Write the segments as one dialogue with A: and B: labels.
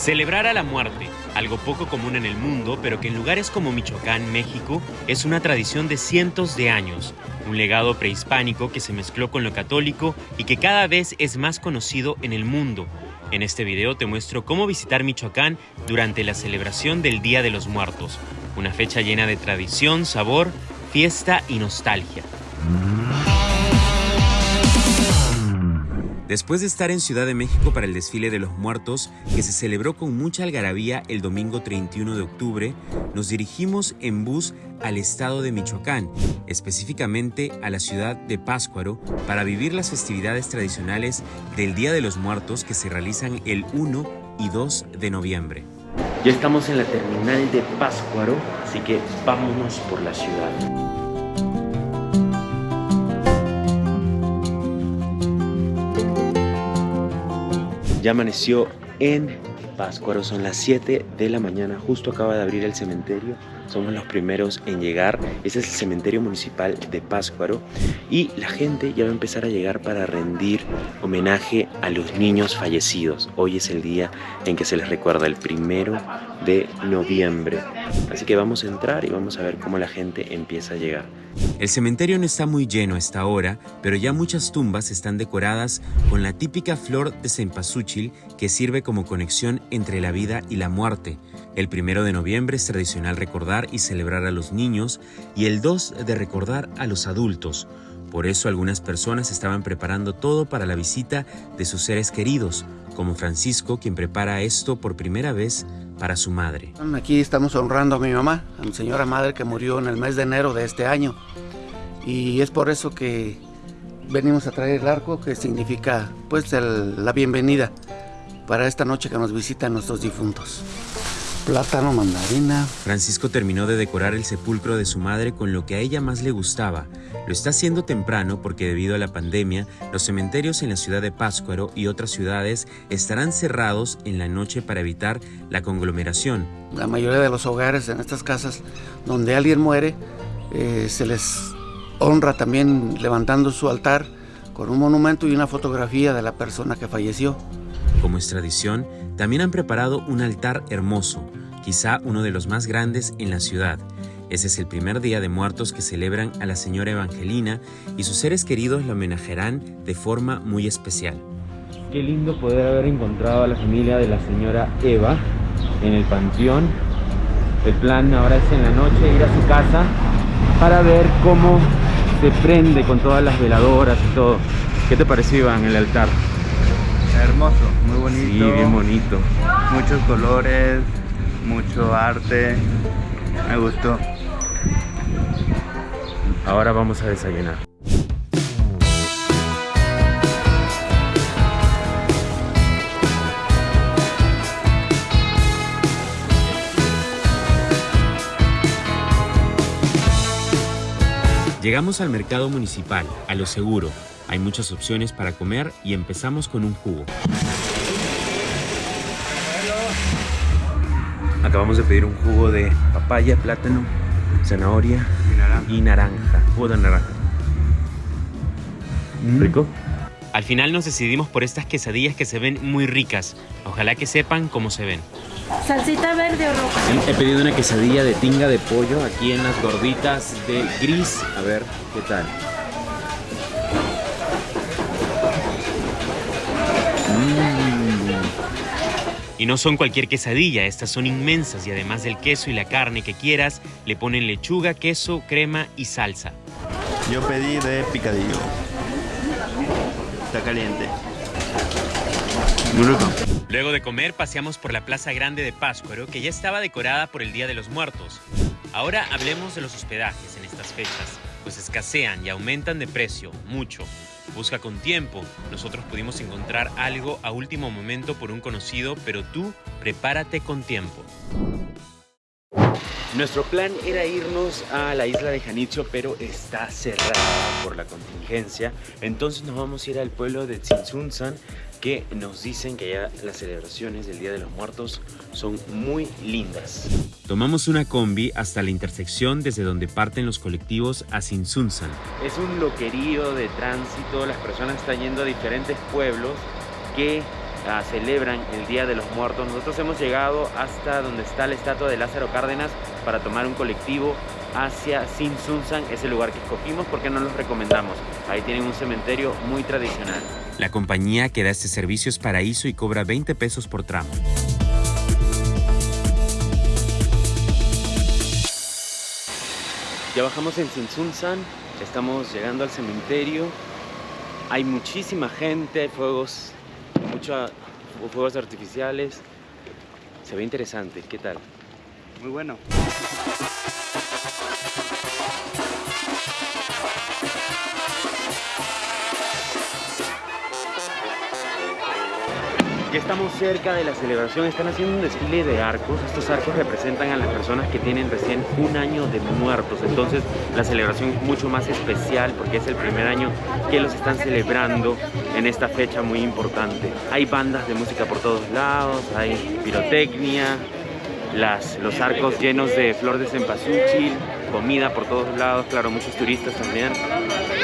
A: Celebrar a la muerte, algo poco común en el mundo, pero que en lugares como Michoacán, México, es una tradición de cientos de años, un legado prehispánico que se mezcló con lo católico y que cada vez es más conocido en el mundo. En este video te muestro cómo visitar Michoacán durante la celebración del Día de los Muertos, una fecha llena de tradición, sabor, fiesta y nostalgia. Después de estar en Ciudad de México para el desfile de los muertos, que se celebró con mucha algarabía el domingo 31 de octubre, nos dirigimos en bus al estado de Michoacán, específicamente a la ciudad de Páscuaro, para vivir las festividades tradicionales del Día de los Muertos que se realizan el 1 y 2 de noviembre. Ya estamos en la terminal de Páscuaro, así que vámonos por la ciudad. Ya amaneció en Páscuaro, son las 7 de la mañana, justo acaba de abrir el cementerio, somos los primeros en llegar, ese es el cementerio municipal de Páscuaro y la gente ya va a empezar a llegar para rendir homenaje a los niños fallecidos. Hoy es el día en que se les recuerda, el primero de noviembre. Así que vamos a entrar y vamos a ver cómo la gente empieza a llegar. El cementerio no está muy lleno a esta hora, pero ya muchas tumbas están decoradas con la típica flor de cempasúchil que sirve como conexión entre la vida y la muerte. El primero de noviembre es tradicional recordar y celebrar a los niños y el 2 de recordar a los adultos. Por eso algunas personas estaban preparando todo para la visita de sus seres queridos, como Francisco, quien prepara esto por primera vez para su madre.
B: Aquí estamos honrando a mi mamá, a mi señora madre que murió en el mes de enero de este año. Y es por eso que venimos a traer el arco, que significa pues la bienvenida para esta noche que nos visitan nuestros difuntos plátano, mandarina.
A: Francisco terminó de decorar el sepulcro de su madre con lo que a ella más le gustaba. Lo está haciendo temprano porque debido a la pandemia, los cementerios en la ciudad de Páscuaro y otras ciudades estarán cerrados en la noche para evitar la conglomeración.
B: La mayoría de los hogares en estas casas donde alguien muere, eh, se les honra también levantando su altar con un monumento y una fotografía de la persona que falleció.
A: Como es tradición, también han preparado un altar hermoso, quizá uno de los más grandes en la ciudad. Ese es el primer día de muertos que celebran a la señora Evangelina y sus seres queridos la homenajearán de forma muy especial. Qué lindo poder haber encontrado a la familia de la señora Eva en el panteón. El plan ahora es en la noche ir a su casa para ver cómo se prende con todas las veladoras y todo. ¿Qué te pareció Iván el altar?
C: Hermoso, muy bonito.
A: Sí, bien bonito.
C: Muchos colores, mucho arte. Me gustó.
A: Ahora vamos a desayunar. Llegamos al mercado municipal, a lo seguro, hay muchas opciones para comer y empezamos con un jugo. Acabamos de pedir un jugo de papaya, plátano, zanahoria y naranja. Jugo de naranja. Mm. ¿Rico? Al final nos decidimos por estas quesadillas que se ven muy ricas. Ojalá que sepan cómo se ven.
D: ¿Salsita verde o roja?
A: He pedido una quesadilla de tinga de pollo aquí en las gorditas de gris. A ver, ¿qué tal? Y no son cualquier quesadilla, estas son inmensas y además del queso y la carne que quieras, le ponen lechuga, queso, crema y salsa.
C: Yo pedí de picadillo. Está caliente.
A: Luego de comer paseamos por la Plaza Grande de Páscuaro, que ya estaba decorada por el Día de los Muertos. Ahora hablemos de los hospedajes en estas fechas, pues escasean y aumentan de precio, mucho. Busca con tiempo. Nosotros pudimos encontrar algo a último momento por un conocido, pero tú prepárate con tiempo. Nuestro plan era irnos a la isla de Janitzio, pero está cerrada por la contingencia. Entonces nos vamos a ir al pueblo de Tzintzuntzan, que nos dicen que ya las celebraciones del Día de los Muertos son muy lindas. Tomamos una combi hasta la intersección desde donde parten los colectivos a Tzintzuntzan. Es un loquerío de tránsito, las personas están yendo a diferentes pueblos que
E: ah, celebran el Día de los Muertos. Nosotros hemos llegado hasta donde está la estatua de Lázaro Cárdenas para tomar un colectivo hacia Sinsunsan, ese lugar que escogimos porque no los recomendamos. Ahí tienen un cementerio muy tradicional.
A: La compañía que da este servicio es Paraíso y cobra 20 pesos por tramo.
E: Ya bajamos en Sinsunsan, estamos llegando al cementerio. Hay muchísima gente, hay fuegos, muchos fuegos artificiales. Se ve interesante, ¿qué tal?
C: Muy bueno.
E: Ya estamos cerca de la celebración, están haciendo un desfile de arcos. Estos arcos representan a las personas que tienen recién un año de muertos. Entonces la celebración es mucho más especial porque es el primer año que los están celebrando en esta fecha muy importante. Hay bandas de música por todos lados, hay pirotecnia, las, los arcos llenos de flor de cempasúchil, comida por todos lados, claro, muchos turistas también.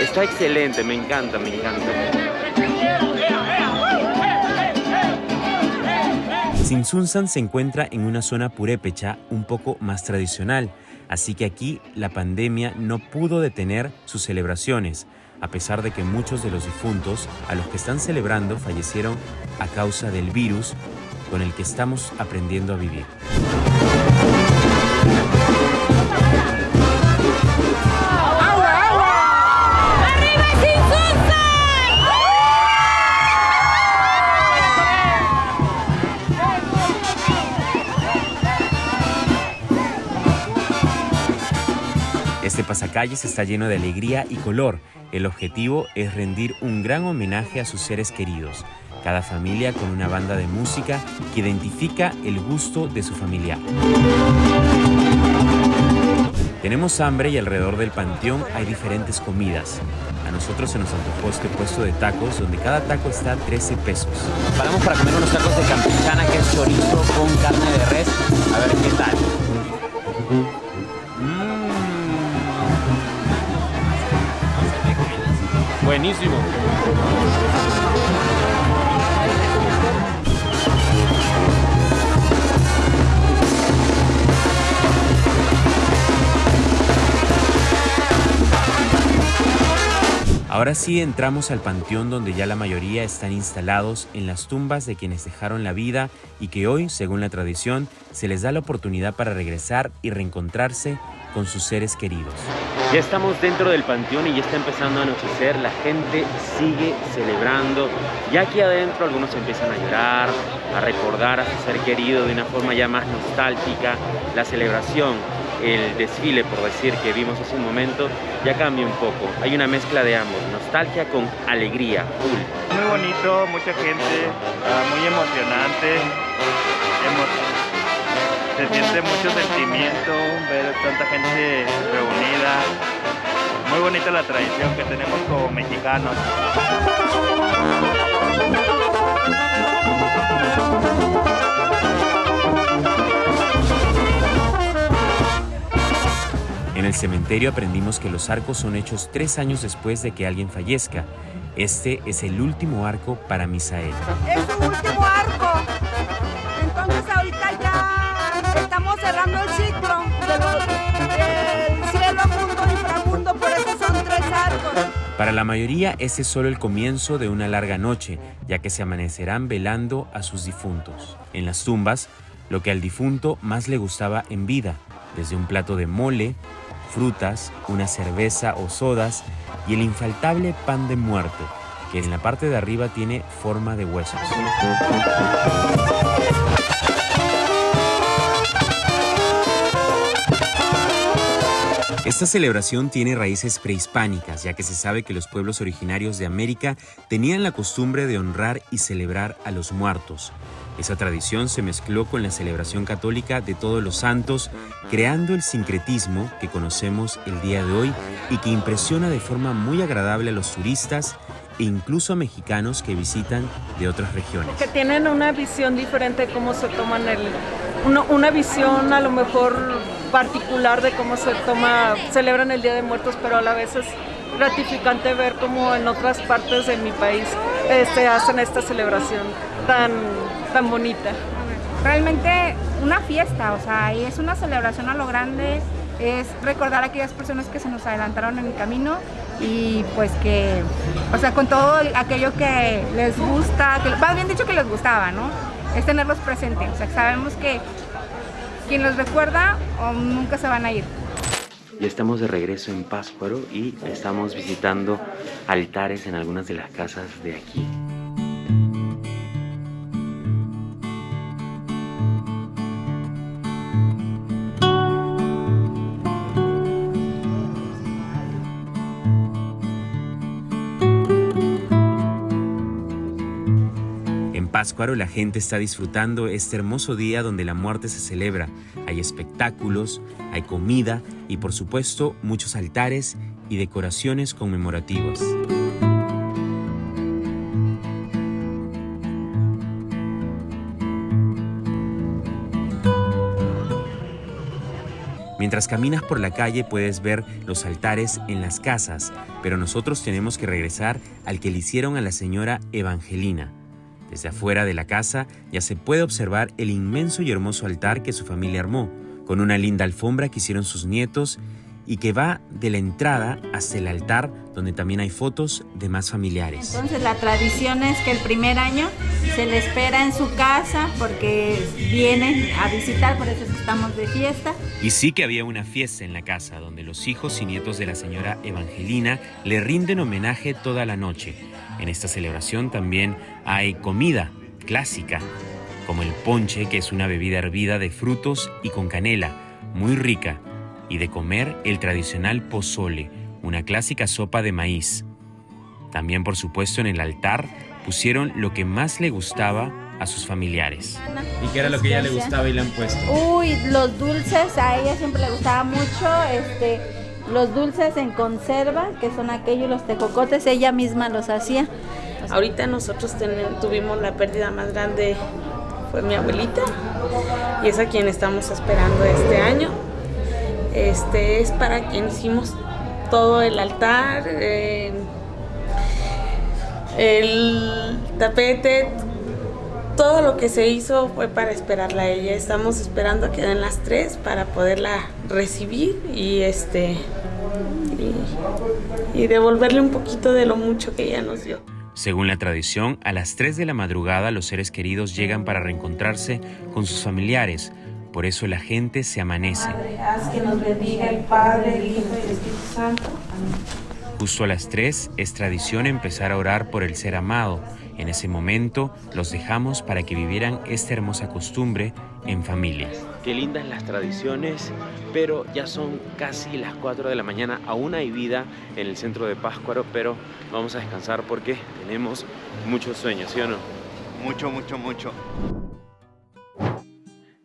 E: Está excelente, me encanta, me encanta.
A: Sinsunsan se encuentra en una zona purépecha un poco más tradicional, así que aquí la pandemia no pudo detener sus celebraciones, a pesar de que muchos de los difuntos a los que están celebrando fallecieron a causa del virus con el que estamos aprendiendo a vivir. Este pasacalles está lleno de alegría y color. El objetivo es rendir un gran homenaje a sus seres queridos. Cada familia con una banda de música que identifica el gusto de su familiar. Tenemos hambre y alrededor del panteón hay diferentes comidas. A nosotros se nos antojó este puesto de tacos donde cada taco está a 13 pesos.
F: Paramos para comer unos tacos de campechana que es chorizo con carne de res. A ver qué tal.
E: Buenísimo.
A: Ahora sí entramos al panteón donde ya la mayoría están instalados en las tumbas de quienes dejaron la vida y que hoy, según la tradición, se les da la oportunidad para regresar y reencontrarse con sus seres queridos.
E: Ya estamos dentro del panteón y ya está empezando a anochecer, la gente sigue celebrando. Ya aquí adentro algunos empiezan a llorar, a recordar a su ser querido de una forma ya más nostálgica. La celebración, el desfile, por decir, que vimos hace un momento, ya cambia un poco. Hay una mezcla de ambos, nostalgia con alegría, full.
C: Muy bonito, mucha gente, ah, muy emocionante. Emo- se siente mucho sentimiento ver tanta gente reunida. Muy bonita la tradición que tenemos como mexicanos.
A: Cementerio aprendimos que los arcos son hechos tres años después de que alguien fallezca. Este es el último arco para Misael.
G: Es su último arco. Entonces ahorita ya estamos cerrando el ciclo de del cielo, mundo, inframundo, por eso son tres arcos.
A: Para la mayoría, este es solo el comienzo de una larga noche, ya que se amanecerán velando a sus difuntos. En las tumbas, lo que al difunto más le gustaba en vida, desde un plato de mole, frutas, una cerveza o sodas y el infaltable pan de muerto, que en la parte de arriba tiene forma de huesos. Esta celebración tiene raíces prehispánicas, ya que se sabe que los pueblos originarios de América tenían la costumbre de honrar y celebrar a los muertos. Esa tradición se mezcló con la celebración católica de todos los santos, creando el sincretismo que conocemos el día de hoy y que impresiona de forma muy agradable a los turistas e incluso a mexicanos que visitan de otras regiones.
D: Que tienen una visión diferente de cómo se toman el... Una, visión a lo mejor particular de cómo se toma, celebran el Día de Muertos, pero a la vez es gratificante ver cómo en otras partes de mi país este, hacen esta celebración. Tan, tan bonita.
G: Realmente una fiesta, o sea, y es una celebración a lo grande, es recordar a aquellas personas que se nos adelantaron en el camino y pues que, o sea, con todo aquello que les gusta, que más bien dicho que les gustaba, ¿no? Es tenerlos presentes, o sea, sabemos que quien los recuerda o nunca se van a ir.
A: Ya estamos de regreso en Páscuaro y estamos visitando altares en algunas de las casas de aquí.
H: La gente está disfrutando este hermoso día donde la muerte se celebra. Hay espectáculos, hay comida y por supuesto muchos altares y decoraciones conmemorativas. Mientras caminas por la calle puedes ver los altares en las casas, pero nosotros tenemos que regresar al que le hicieron a la señora Evangelina. Desde afuera de la casa ya se puede observar el inmenso y hermoso altar que su familia armó, con una linda alfombra que hicieron sus nietos y que va de la entrada hasta el altar donde también hay fotos de más familiares.
I: Entonces la tradición es que el primer año se le espera en su casa porque vienen a visitar, por eso estamos de fiesta.
H: Y sí que había una fiesta en la casa donde los hijos y nietos de la señora Evangelina le rinden homenaje toda la noche. En esta celebración también hay comida clásica, como el ponche, que es una bebida hervida de frutos y con canela, muy rica, y de comer el tradicional pozole, una clásica sopa de maíz. También, por supuesto, en el altar pusieron lo que más le gustaba a sus familiares.
J: ¿Y qué era lo que ella le gustaba y le han puesto?
I: Uy, los dulces, a ella siempre le gustaba mucho, este, los dulces en conserva, que son aquellos los tecocotes, ella misma los hacía.
K: Ahorita nosotros tuvimos la pérdida más grande, fue mi abuelita, y es a quien estamos esperando este año. Este es para quien hicimos todo el altar, eh, el tapete, todo lo que se hizo fue para esperarla a ella. Estamos esperando a que den las tres para poderla recibir y este y, devolverle un poquito de lo mucho que ella nos dio.
H: Según la tradición, a las 3 de la madrugada los seres queridos llegan para reencontrarse con sus familiares. Por eso la gente se amanece.
K: haz que nos bendiga el Padre, el Hijo y el Espíritu Santo.
H: Justo a las 3 es tradición empezar a orar por el ser amado en ese momento los dejamos para que vivieran esta hermosa costumbre en familia.
A: Qué lindas las tradiciones, pero ya son casi las 4 de la mañana. Aún hay vida en el centro de Páscuaro, pero vamos a descansar porque tenemos muchos sueños, ¿sí o no?
C: Mucho, mucho, mucho.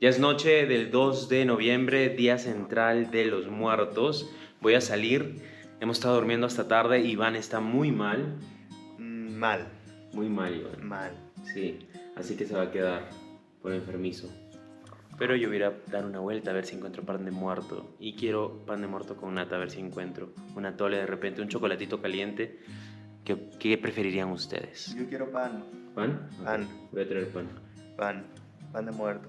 A: Ya es noche del 2 de noviembre, día central de los muertos. Voy a salir. Hemos estado durmiendo hasta tarde. Iván está muy mal.
C: Mm, mal.
A: Muy mal, Iván.
C: Mal.
A: Sí, así que se va a quedar por enfermizo. Pero yo voy a dar una vuelta a ver si encuentro pan de muerto. Y quiero pan de muerto con nata, a ver si encuentro. Una tole de repente, un chocolatito caliente. ¿Qué, qué preferirían ustedes?
C: Yo quiero pan.
A: ¿Pan?
C: Pan.
A: Voy a traer pan.
C: Pan. Pan de muerto.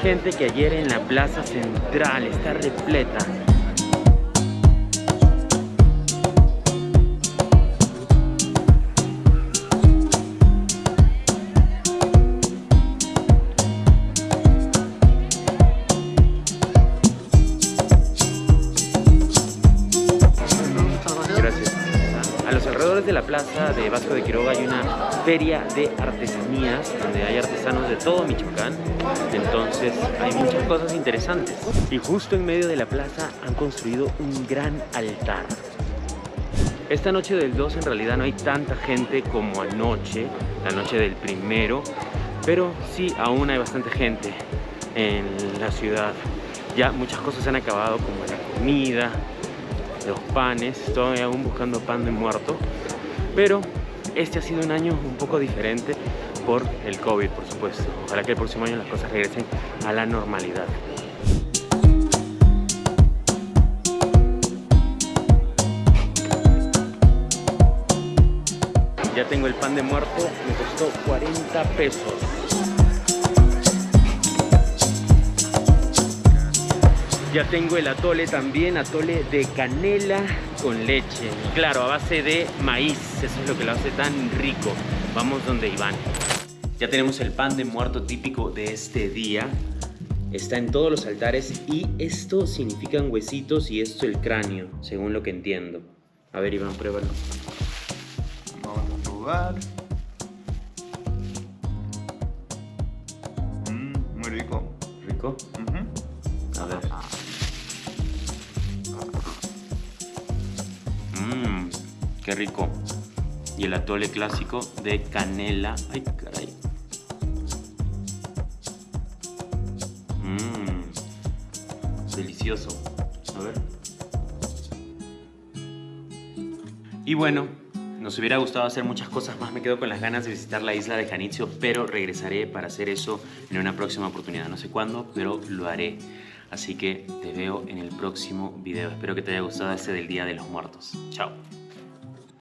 A: Gente que ayer en la plaza central, está repleta. De la plaza de Vasco de Quiroga hay una feria de artesanías donde hay artesanos de todo Michoacán. Entonces hay muchas cosas interesantes. Y justo en medio de la plaza han construido un gran altar. Esta noche del 2 en realidad no hay tanta gente como anoche, la noche del primero, pero sí aún hay bastante gente en la ciudad. Ya muchas cosas se han acabado como la comida, los panes, estoy aún buscando pan de muerto, pero este ha sido un año un poco diferente por el COVID, por supuesto. Ojalá que el próximo año las cosas regresen a la normalidad. Ya tengo el pan de muerto, me costó 40 pesos. Ya tengo el atole también, atole de canela con leche. Claro, a base de maíz, eso es lo que lo hace tan rico. Vamos donde Iván. Ya tenemos el pan de muerto típico de este día. Está en todos los altares y esto significan huesitos y esto el cráneo, según lo que entiendo. A ver Iván, pruébalo.
C: Vamos a probar. Mm, muy rico.
A: ¿Rico? Qué rico. Y el atole clásico de canela. Ay, caray. Mmm, delicioso. A ver. Y bueno, nos hubiera gustado hacer muchas cosas más. Me quedo con las ganas de visitar la isla de Janitzio, pero regresaré para hacer eso en una próxima oportunidad. No sé cuándo, pero lo haré. Así que te veo en el próximo video. Espero que te haya gustado este del Día de los Muertos. Chao.